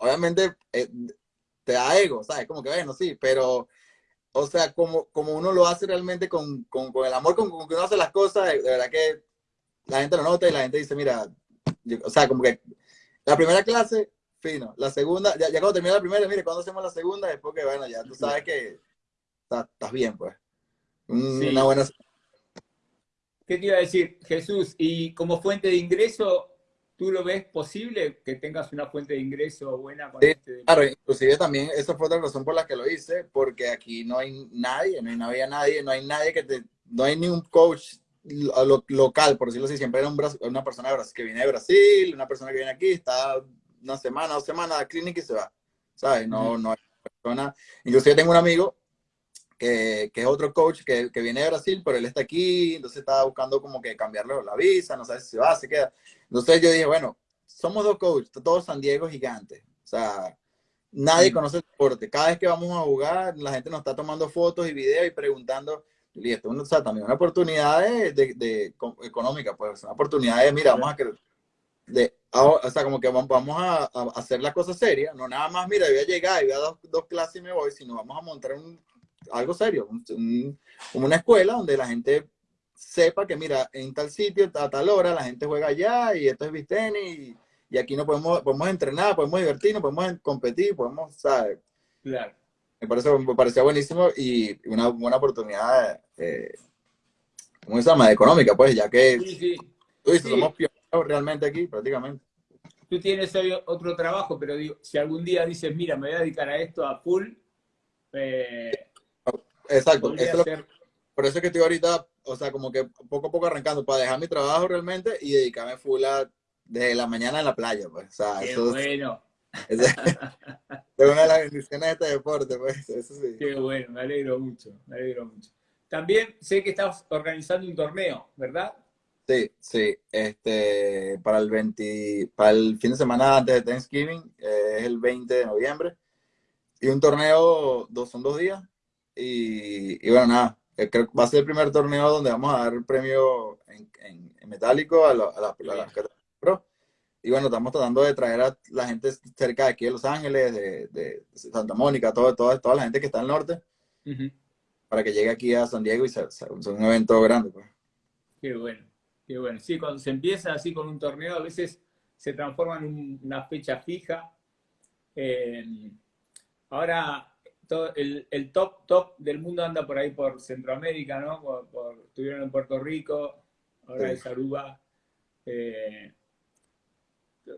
B: obviamente eh, te da ego, ¿sabes? Como que bueno, sí, pero, o sea, como, como uno lo hace realmente con, con, con el amor con, con, que uno hace las cosas, de, verdad que la gente lo nota y la gente dice, mira, o sea, como que la primera clase, fino, la segunda, ya, ya cuando termina la primera, mire, cuando hacemos la segunda, es porque, bueno, ya tú sabes que estás bien, pues. Una buena
A: ¿Qué te iba a decir, Jesús? Y como fuente de ingreso, ¿tú lo ves posible que tengas una fuente de ingreso buena con este?
B: Claro, inclusive también esa fue otra razón por la que lo hice, porque aquí no hay nadie, no hay, nadie, no hay nadie que te, no hay ni un coach local, por decirlo así, siempre era una persona que viene de Brasil, una persona que viene aquí, está una semana, dos semanas a la clínica y se va, ¿sabes? No, no hay persona, inclusive tengo un amigo que, que, es otro coach que, que, viene de Brasil, pero él está aquí, entonces estaba buscando como que cambiarle la visa, no sabe si se va, se queda. Entonces yo dije, bueno, somos dos coaches, todos San Diego gigantes. O sea, nadie conoce el deporte. Cada vez que vamos a jugar, la gente nos está tomando fotos y videos y preguntando, y esto o sea, también una oportunidad de, de, económica, pues, una oportunidad de, mira, vamos a que de, o sea, como que vamos a, a, hacer la cosa seria, no nada más, mira, voy a llegar y voy a dos, dos clases y me voy, sino vamos a montar un algo serio, como una escuela donde la gente sepa que, mira, en tal sitio, a tal hora, la gente juega allá y esto es Visteni y, y, aquí no podemos, podemos entrenar, podemos divertirnos, podemos competir, podemos, ¿sabes?
A: Claro.
B: Me, parece, me parecía buenísimo y una buena oportunidad, eh, ¿cómo se llama? Económica, pues, ya que
A: sí, sí.
B: Tú dices, somos pioneros realmente aquí, prácticamente.
A: Tú tienes otro trabajo, pero digo, si algún día dices, mira, me voy a dedicar a esto a full, eh,
B: Exacto. por eso es que estoy ahorita, o sea, como que poco a poco arrancando para dejar mi trabajo realmente y dedicarme full a, desde la mañana en la playa, pues. O sea,
A: Qué bueno.
B: Es, una de las bendiciones de este deporte, pues. Eso sí.
A: Qué bueno, me alegro mucho, me alegro mucho. También sé que estás organizando un torneo, ¿verdad?
B: Sí, sí. Este, para el 20, para el fin de semana antes de Thanksgiving, eh, es el 20 de noviembre. Y un torneo, dos, son dos días, y, bueno, nada, eh, creo que va a ser el primer torneo donde vamos a dar el premio en, en, metálico a, las pro. Y bueno, estamos tratando de traer a la gente cerca de aquí de Los Ángeles, de, de Santa Mónica, todo, toda, toda la gente que está al norte, para que llegue aquí a San Diego y sea, sea un evento grande. Pues.
A: Qué bueno, qué bueno. Sí, cuando se empieza así con un torneo, a veces se transforma en una fecha fija. Eh, ahora, el, top top del mundo anda por ahí por Centroamérica, ¿no? Por, estuvieron en Puerto Rico, ahora es Aruba. Eh,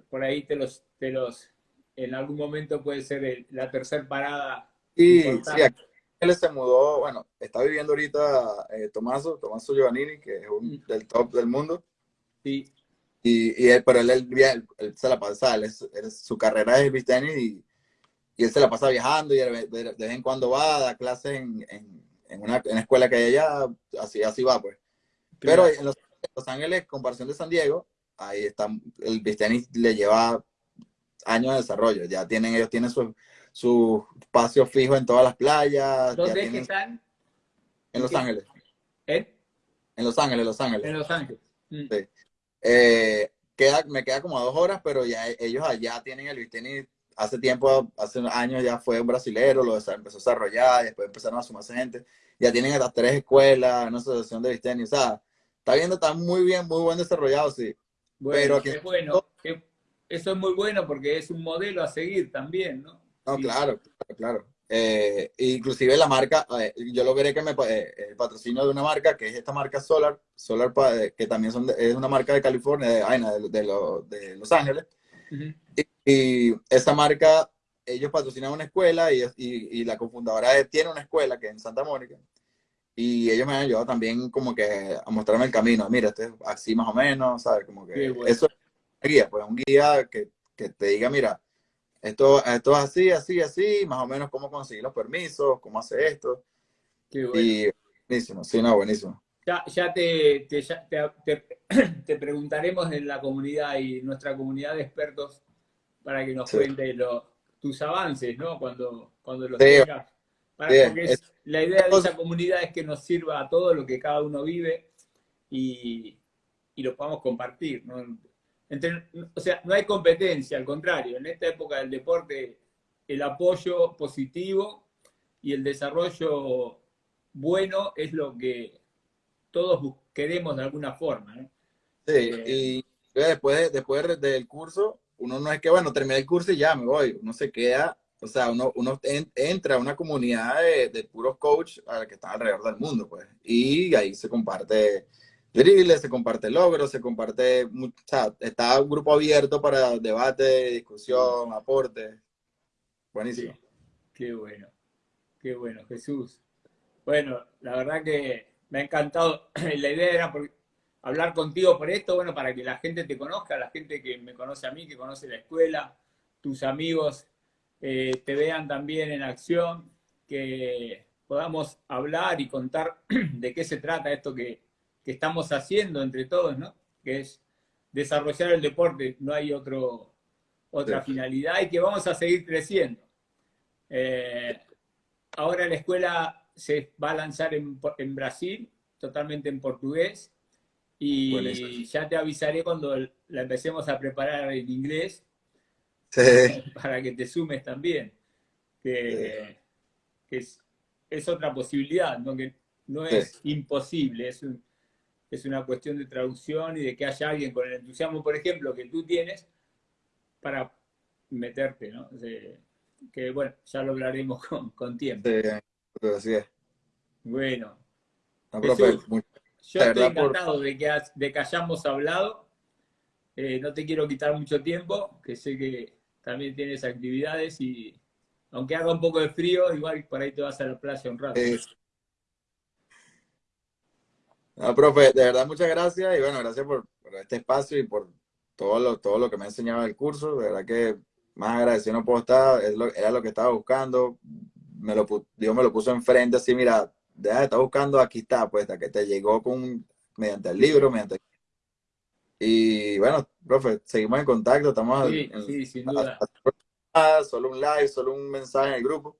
A: por ahí te los, te los, en algún momento puede ser la tercera parada.
B: Sí, sí, él se mudó, bueno, está viviendo ahorita eh, Tomaso, Tomaso Giovannini, que es un, mm. del top del mundo.
A: Sí.
B: Y, él, pero él, él, se la pasa, su carrera es tenis y y él se la pasa viajando y de, vez en cuando va a dar clases en, en, una, escuela que hay allá, así, así va, pues. Pero en Los, Ángeles, comparación de San Diego, ahí está, el tenis le lleva años de desarrollo. Ya tienen, ellos tienen su, su espacio fijo en todas las playas.
A: ¿Dónde están?
B: En Los Ángeles.
A: ¿Eh?
B: En Los Ángeles, Los Ángeles.
A: En Los Ángeles.
B: Mm. Sí. Eh, queda, me queda como a dos horas, pero ya ellos allá tienen el tenis hace tiempo, hace años ya fue un brasilero, lo empezó a desarrollar, y después empezaron a sumarse gente. Ya tienen hasta tres escuelas, una asociación de tenis, o sea, está viendo, está muy bien, muy buen desarrollado, sí.
A: Bueno, Pero bueno, eso es muy bueno porque es un modelo a seguir también, ¿no?
B: No, claro, claro, eh, inclusive la marca, eh, yo logré que me eh, el patrocinio de una marca que es esta marca Solar, Solar que también son es una marca de California, de, de, de, Los Ángeles. Y esa marca, ellos patrocinan una escuela y, y, la cofundadora tiene una escuela que es en Santa Mónica. Y ellos me han ayudado también como que a mostrarme el camino. Mira, este es así más o menos, ¿sabes? Como que eso es un guía, pues un guía que, que, te diga, mira, esto, esto es así, así, así, más o menos cómo conseguir los permisos, cómo hace esto. Qué bueno. Y buenísimo, sí, no, buenísimo.
A: Ya, ya, te, te, preguntaremos en la comunidad y nuestra comunidad de expertos para que nos cuente tus avances, ¿no? Cuando, cuando los tengas. porque la idea de esa comunidad es que nos sirva a todo lo que cada uno vive y, y lo podamos compartir, ¿no? o sea, no hay competencia, al contrario, en esta época del deporte el apoyo positivo y el desarrollo bueno es lo que todos queremos de alguna forma.
B: Sí, eh, y después, después del curso, uno no es que, bueno, terminé el curso y ya me voy, uno se queda, o sea, uno, uno entra a una comunidad de, puros coach que están alrededor del mundo, pues, y ahí se comparte se comparte logros, se comparte, o está un grupo abierto para debate, discusión, aporte. Buenísimo.
A: Qué bueno, qué bueno, Jesús. Bueno, la verdad que me ha encantado. La idea era hablar contigo por esto, bueno, para que la gente te conozca, la gente que me conoce a mí, que conoce la escuela, tus amigos eh, te vean también en acción, que podamos hablar y contar de qué se trata esto que, que estamos haciendo entre todos, ¿no? Que es desarrollar el deporte, no hay otro, otra finalidad y que vamos a seguir creciendo. Eh, ahora la escuela se va a lanzar en, Brasil, totalmente en portugués, y ya te avisaré cuando la empecemos a preparar en inglés, para que te sumes también, que, es, es, otra posibilidad, ¿no? que no es imposible, es un, es una cuestión de traducción y de que haya alguien con el entusiasmo, por ejemplo, que tú tienes para meterte, ¿no? que bueno, ya lo hablaremos con, tiempo.
B: Sí, así es.
A: Bueno. Yo estoy encantado de, que, de que hayamos hablado. Eh, no te quiero quitar mucho tiempo, que sé que también tienes actividades y aunque haga un poco de frío, igual por ahí te vas a la playa un rato.
B: No, profe, de verdad muchas gracias y bueno, gracias por, este espacio y por todo lo, todo lo que me ha enseñado el curso. De verdad que más agradecido no puedo estar, es lo, era lo que estaba buscando. Me lo, Dios me lo puso enfrente así, mira, de estar buscando, aquí está, pues, hasta que te llegó con, mediante el libro, mediante... Y bueno, profe, seguimos en contacto, estamos...
A: Sí, sí, sin duda.
B: solo un like, solo un mensaje en el grupo.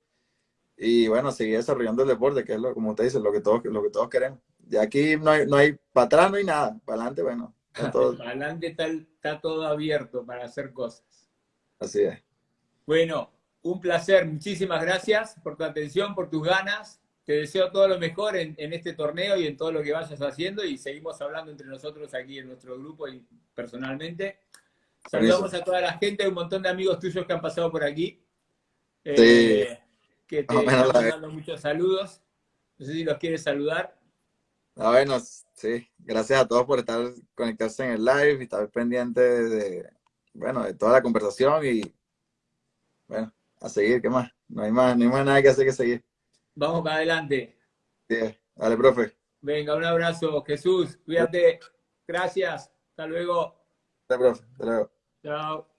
B: Y bueno, seguir desarrollando el deporte, que es lo, como usted dice, lo que todos, lo que todos queremos. De aquí no hay, no hay, para atrás no hay nada, para adelante, bueno.
A: Todo... para adelante está, está todo abierto para hacer cosas.
B: Así es.
A: Bueno, un placer, muchísimas gracias por tu atención, por tus ganas. Te deseo todo lo mejor en, en, este torneo y en todo lo que vayas haciendo y seguimos hablando entre nosotros aquí en nuestro grupo y personalmente. Saludamos a toda la gente, un montón de amigos tuyos que han pasado por aquí. Eh, que te están dando muchos saludos. No sé si los quieres saludar.
B: Ah, bueno, sí, gracias a todos por estar conectados en el live y estar pendientes de, bueno, de toda la conversación y, bueno, a seguir, ¿qué más? No hay más, no hay más nada que hacer que seguir.
A: Vamos para adelante.
B: Sí, dale, profe.
A: Venga, un abrazo, Jesús, cuídate, gracias, hasta luego.
B: Hasta profe, hasta luego.
A: Chao.